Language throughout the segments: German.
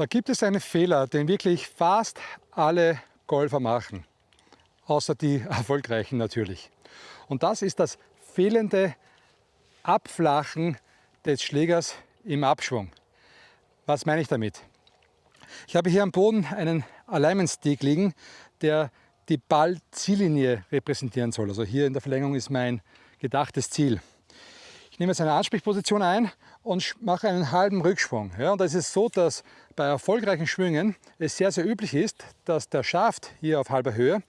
Da gibt es einen Fehler, den wirklich fast alle Golfer machen, außer die erfolgreichen natürlich. Und das ist das fehlende Abflachen des Schlägers im Abschwung. Was meine ich damit? Ich habe hier am Boden einen Alignment Stick liegen, der die Ball-Ziellinie repräsentieren soll. Also hier in der Verlängerung ist mein gedachtes Ziel. Ich nehme jetzt eine Ansprechposition ein und mache einen halben Rückschwung. Ja, und da ist so, dass bei erfolgreichen Schwüngen es sehr, sehr üblich ist, dass der Schaft hier auf halber Höhe,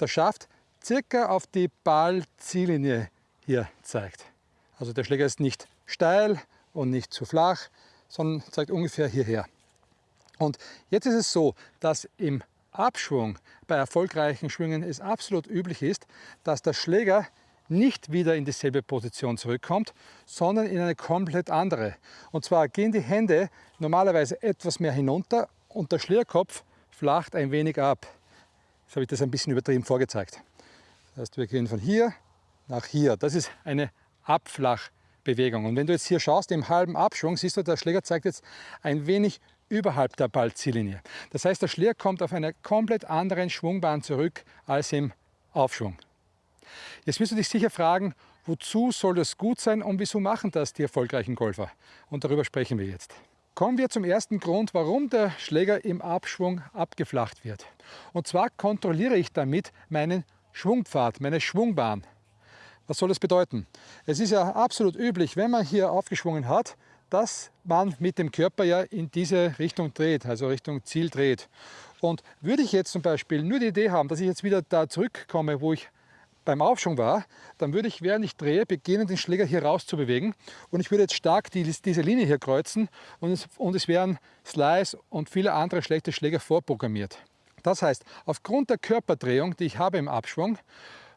der Schaft circa auf die Ballziellinie hier zeigt. Also der Schläger ist nicht steil und nicht zu flach, sondern zeigt ungefähr hierher. Und jetzt ist es so, dass im Abschwung bei erfolgreichen Schwüngen es absolut üblich ist, dass der Schläger nicht wieder in dieselbe Position zurückkommt, sondern in eine komplett andere. Und zwar gehen die Hände normalerweise etwas mehr hinunter und der Schlierkopf flacht ein wenig ab. Jetzt habe ich das ein bisschen übertrieben vorgezeigt. Das heißt, wir gehen von hier nach hier. Das ist eine Abflachbewegung. Und wenn du jetzt hier schaust, im halben Abschwung, siehst du, der Schläger zeigt jetzt ein wenig überhalb der Ballziellinie. Das heißt, der Schläger kommt auf einer komplett anderen Schwungbahn zurück als im Aufschwung. Jetzt wirst du dich sicher fragen, wozu soll das gut sein und wieso machen das die erfolgreichen Golfer? Und darüber sprechen wir jetzt. Kommen wir zum ersten Grund, warum der Schläger im Abschwung abgeflacht wird. Und zwar kontrolliere ich damit meinen Schwungpfad, meine Schwungbahn. Was soll das bedeuten? Es ist ja absolut üblich, wenn man hier aufgeschwungen hat, dass man mit dem Körper ja in diese Richtung dreht, also Richtung Ziel dreht. Und würde ich jetzt zum Beispiel nur die Idee haben, dass ich jetzt wieder da zurückkomme, wo ich beim Aufschwung war, dann würde ich, während ich drehe, beginnen, den Schläger hier raus zu bewegen. Und ich würde jetzt stark die, diese Linie hier kreuzen und es, und es wären Slice und viele andere schlechte Schläger vorprogrammiert. Das heißt, aufgrund der Körperdrehung, die ich habe im Abschwung,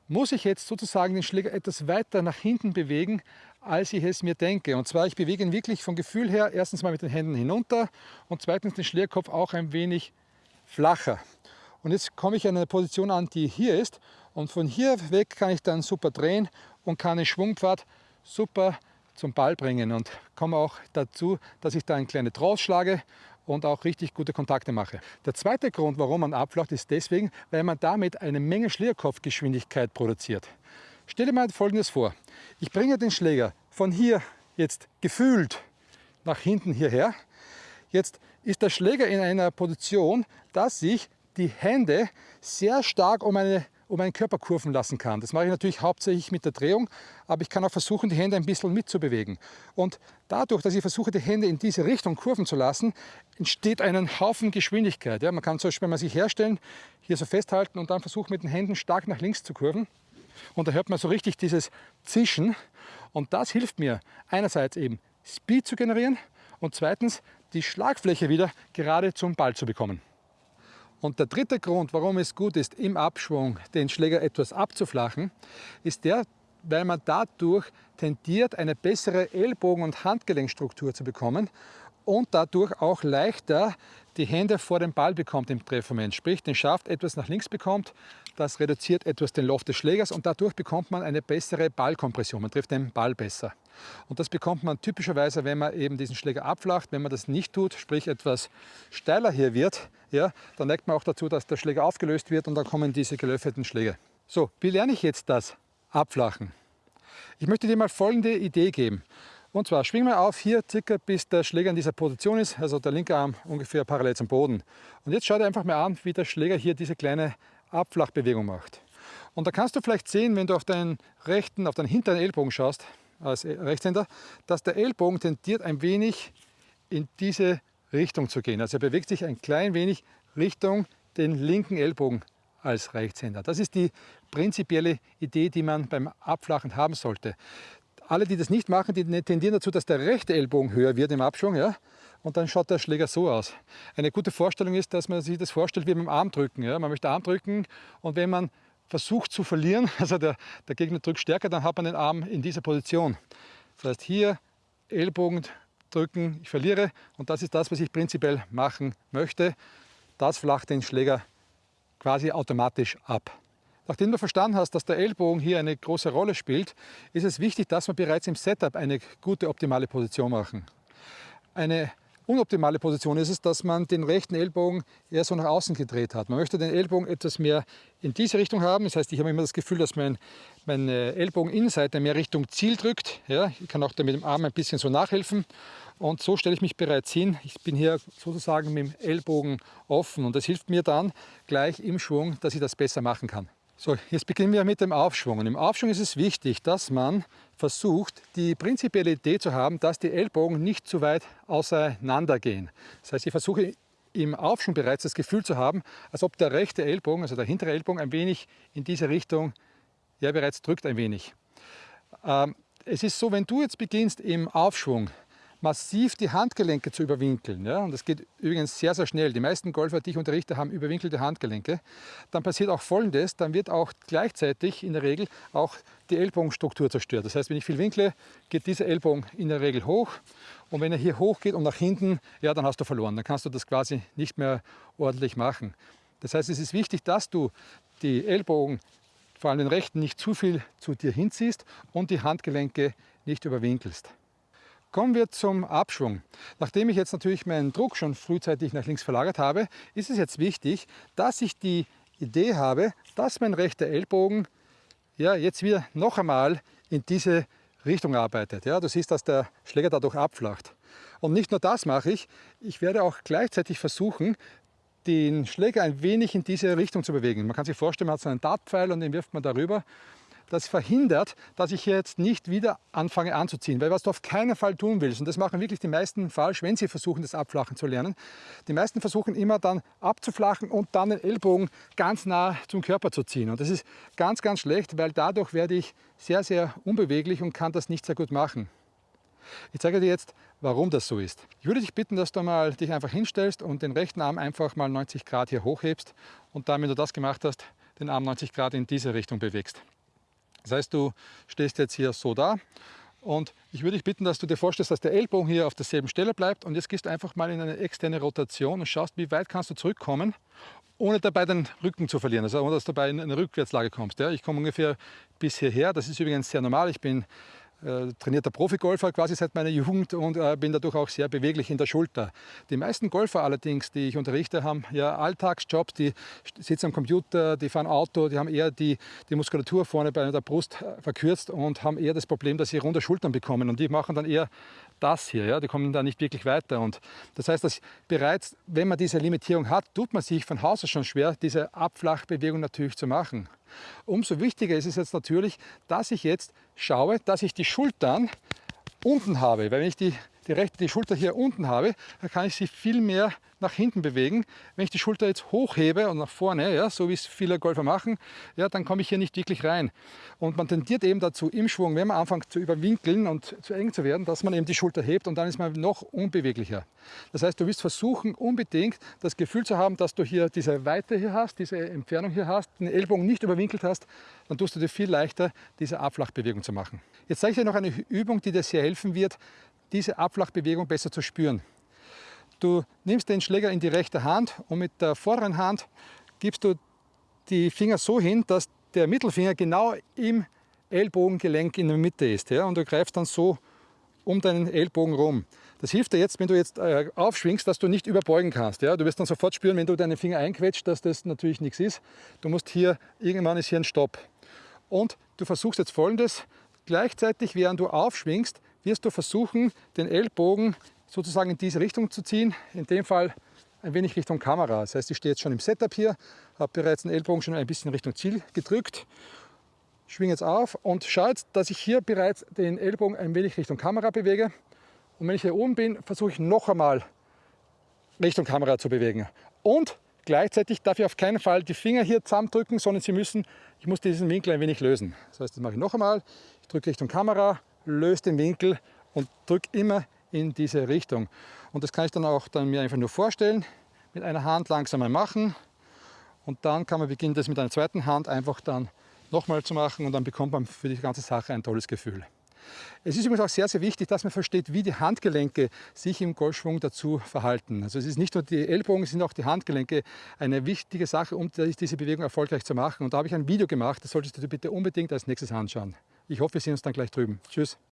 muss ich jetzt sozusagen den Schläger etwas weiter nach hinten bewegen, als ich es mir denke. Und zwar, ich bewege ihn wirklich vom Gefühl her erstens mal mit den Händen hinunter und zweitens den Schlägerkopf auch ein wenig flacher. Und jetzt komme ich an eine Position an, die hier ist und von hier weg kann ich dann super drehen und kann den Schwungpfad super zum Ball bringen und komme auch dazu, dass ich da eine kleine Draus schlage und auch richtig gute Kontakte mache. Der zweite Grund, warum man abflacht, ist deswegen, weil man damit eine Menge Schlierkopfgeschwindigkeit produziert. Stell dir mal Folgendes vor. Ich bringe den Schläger von hier jetzt gefühlt nach hinten hierher. Jetzt ist der Schläger in einer Position, dass sich die Hände sehr stark um eine um meinen Körper kurven lassen kann. Das mache ich natürlich hauptsächlich mit der Drehung, aber ich kann auch versuchen, die Hände ein bisschen mitzubewegen. Und dadurch, dass ich versuche, die Hände in diese Richtung kurven zu lassen, entsteht ein Haufen Geschwindigkeit. Ja, man kann zum Beispiel, wenn man sich herstellen, hier so festhalten und dann versuchen, mit den Händen stark nach links zu kurven. Und da hört man so richtig dieses Zischen. Und das hilft mir einerseits eben Speed zu generieren und zweitens die Schlagfläche wieder gerade zum Ball zu bekommen. Und der dritte Grund, warum es gut ist, im Abschwung den Schläger etwas abzuflachen, ist der, weil man dadurch tendiert, eine bessere Ellbogen- und Handgelenkstruktur zu bekommen und dadurch auch leichter die Hände vor dem Ball bekommt im Treffmoment, sprich den Schaft etwas nach links bekommt, das reduziert etwas den Loft des Schlägers und dadurch bekommt man eine bessere Ballkompression, man trifft den Ball besser. Und das bekommt man typischerweise, wenn man eben diesen Schläger abflacht. Wenn man das nicht tut, sprich etwas steiler hier wird, ja, dann neigt man auch dazu, dass der Schläger aufgelöst wird und dann kommen diese gelöffeten Schläge. So, wie lerne ich jetzt das Abflachen? Ich möchte dir mal folgende Idee geben. Und zwar schwing mal auf hier circa bis der Schläger in dieser Position ist, also der linke Arm ungefähr parallel zum Boden. Und jetzt schau dir einfach mal an, wie der Schläger hier diese kleine Abflachbewegung macht. Und da kannst du vielleicht sehen, wenn du auf deinen rechten, auf deinen hinteren Ellbogen schaust, als Rechtshänder, dass der Ellbogen tendiert ein wenig in diese Richtung zu gehen. Also er bewegt sich ein klein wenig Richtung den linken Ellbogen als Rechtshänder. Das ist die prinzipielle Idee, die man beim Abflachen haben sollte alle, die das nicht machen, die tendieren dazu, dass der rechte Ellbogen höher wird im Abschwung. Ja? Und dann schaut der Schläger so aus. Eine gute Vorstellung ist, dass man sich das vorstellt wie beim Armdrücken. Ja? Man möchte Armdrücken und wenn man versucht zu verlieren, also der, der Gegner drückt stärker, dann hat man den Arm in dieser Position. Das heißt hier Ellbogen drücken, ich verliere und das ist das, was ich prinzipiell machen möchte. Das flacht den Schläger quasi automatisch ab. Nachdem du verstanden hast, dass der Ellbogen hier eine große Rolle spielt, ist es wichtig, dass wir bereits im Setup eine gute optimale Position machen. Eine unoptimale Position ist es, dass man den rechten Ellbogen eher so nach außen gedreht hat. Man möchte den Ellbogen etwas mehr in diese Richtung haben. Das heißt, ich habe immer das Gefühl, dass mein, meine Ellbogeninnenseite mehr Richtung Ziel drückt. Ja, ich kann auch da mit dem Arm ein bisschen so nachhelfen. Und so stelle ich mich bereits hin. Ich bin hier sozusagen mit dem Ellbogen offen und das hilft mir dann gleich im Schwung, dass ich das besser machen kann. So, jetzt beginnen wir mit dem Aufschwung. Und Im Aufschwung ist es wichtig, dass man versucht, die prinzipielle Idee zu haben, dass die Ellbogen nicht zu weit auseinander gehen. Das heißt, ich versuche im Aufschwung bereits das Gefühl zu haben, als ob der rechte Ellbogen, also der hintere Ellbogen, ein wenig in diese Richtung ja bereits drückt ein wenig. Ähm, es ist so, wenn du jetzt beginnst im Aufschwung massiv die Handgelenke zu überwinkeln. Ja? Und das geht übrigens sehr, sehr schnell. Die meisten Golfer, die ich unterrichte, haben überwinkelte Handgelenke. Dann passiert auch Folgendes, dann wird auch gleichzeitig in der Regel auch die Ellbogenstruktur zerstört. Das heißt, wenn ich viel winkle, geht dieser Ellbogen in der Regel hoch. Und wenn er hier hoch geht und nach hinten, ja, dann hast du verloren. Dann kannst du das quasi nicht mehr ordentlich machen. Das heißt, es ist wichtig, dass du die Ellbogen, vor allem den rechten, nicht zu viel zu dir hinziehst und die Handgelenke nicht überwinkelst. Kommen wir zum Abschwung. Nachdem ich jetzt natürlich meinen Druck schon frühzeitig nach links verlagert habe, ist es jetzt wichtig, dass ich die Idee habe, dass mein rechter Ellbogen ja, jetzt wieder noch einmal in diese Richtung arbeitet. Ja, du siehst, dass der Schläger dadurch abflacht. Und nicht nur das mache ich, ich werde auch gleichzeitig versuchen, den Schläger ein wenig in diese Richtung zu bewegen. Man kann sich vorstellen, man hat so einen Dartpfeil und den wirft man darüber das verhindert, dass ich jetzt nicht wieder anfange anzuziehen. Weil was du auf keinen Fall tun willst, und das machen wirklich die meisten falsch, wenn sie versuchen, das Abflachen zu lernen, die meisten versuchen immer dann abzuflachen und dann den Ellbogen ganz nah zum Körper zu ziehen. Und das ist ganz, ganz schlecht, weil dadurch werde ich sehr, sehr unbeweglich und kann das nicht sehr gut machen. Ich zeige dir jetzt, warum das so ist. Ich würde dich bitten, dass du mal dich einfach hinstellst und den rechten Arm einfach mal 90 Grad hier hochhebst und dann, wenn du das gemacht hast, den Arm 90 Grad in diese Richtung bewegst. Das heißt, du stehst jetzt hier so da und ich würde dich bitten, dass du dir vorstellst, dass der Ellbogen hier auf derselben Stelle bleibt und jetzt gehst du einfach mal in eine externe Rotation und schaust, wie weit kannst du zurückkommen, ohne dabei den Rücken zu verlieren, also ohne dass du dabei in eine Rückwärtslage kommst. Ja, ich komme ungefähr bis hierher, das ist übrigens sehr normal, ich bin äh, trainierter Profigolfer quasi seit meiner Jugend und äh, bin dadurch auch sehr beweglich in der Schulter. Die meisten Golfer allerdings, die ich unterrichte, haben ja Alltagsjobs, die sitzen am Computer, die fahren Auto, die haben eher die, die Muskulatur vorne bei der Brust äh, verkürzt und haben eher das Problem, dass sie runde Schultern bekommen und die machen dann eher das hier, ja, die kommen da nicht wirklich weiter. Und das heißt, dass bereits, wenn man diese Limitierung hat, tut man sich von Haus aus schon schwer, diese Abflachbewegung natürlich zu machen. Umso wichtiger ist es jetzt natürlich, dass ich jetzt schaue, dass ich die Schultern unten habe. Weil wenn ich die, die rechte die Schulter hier unten habe, dann kann ich sie viel mehr nach hinten bewegen. Wenn ich die Schulter jetzt hochhebe und nach vorne, ja, so wie es viele Golfer machen, ja, dann komme ich hier nicht wirklich rein. Und man tendiert eben dazu im Schwung, wenn man anfängt zu überwinkeln und zu eng zu werden, dass man eben die Schulter hebt und dann ist man noch unbeweglicher. Das heißt, du wirst versuchen, unbedingt das Gefühl zu haben, dass du hier diese Weite hier hast, diese Entfernung hier hast, den Ellbogen nicht überwinkelt hast, dann tust du dir viel leichter, diese Abflachbewegung zu machen. Jetzt zeige ich dir noch eine Übung, die dir sehr helfen wird, diese Abflachbewegung besser zu spüren. Du nimmst den Schläger in die rechte Hand und mit der vorderen Hand gibst du die Finger so hin, dass der Mittelfinger genau im Ellbogengelenk in der Mitte ist. Ja? Und du greifst dann so um deinen Ellbogen rum. Das hilft dir jetzt, wenn du jetzt äh, aufschwingst, dass du nicht überbeugen kannst. Ja? Du wirst dann sofort spüren, wenn du deinen Finger einquetscht, dass das natürlich nichts ist. Du musst hier, irgendwann ist hier ein Stopp. Und du versuchst jetzt folgendes, gleichzeitig während du aufschwingst, wirst du versuchen, den Ellbogen sozusagen in diese Richtung zu ziehen. In dem Fall ein wenig Richtung Kamera. Das heißt, ich stehe jetzt schon im Setup hier, habe bereits den Ellbogen schon ein bisschen Richtung Ziel gedrückt, schwinge jetzt auf und schaue jetzt, dass ich hier bereits den Ellbogen ein wenig Richtung Kamera bewege. Und wenn ich hier oben bin, versuche ich noch einmal Richtung Kamera zu bewegen. Und gleichzeitig darf ich auf keinen Fall die Finger hier zusammendrücken, sondern sie müssen, ich muss diesen Winkel ein wenig lösen. Das heißt, das mache ich noch einmal. Ich drücke Richtung Kamera, löse den Winkel und drücke immer in diese Richtung. Und das kann ich dann auch dann mir einfach nur vorstellen, mit einer Hand langsam mal machen und dann kann man beginnen, das mit einer zweiten Hand einfach dann nochmal zu machen und dann bekommt man für die ganze Sache ein tolles Gefühl. Es ist übrigens auch sehr, sehr wichtig, dass man versteht, wie die Handgelenke sich im Golfschwung dazu verhalten. Also es ist nicht nur die Ellbogen, es sind auch die Handgelenke eine wichtige Sache, um diese Bewegung erfolgreich zu machen. Und da habe ich ein Video gemacht, das solltest du bitte unbedingt als nächstes anschauen. Ich hoffe, wir sehen uns dann gleich drüben. Tschüss.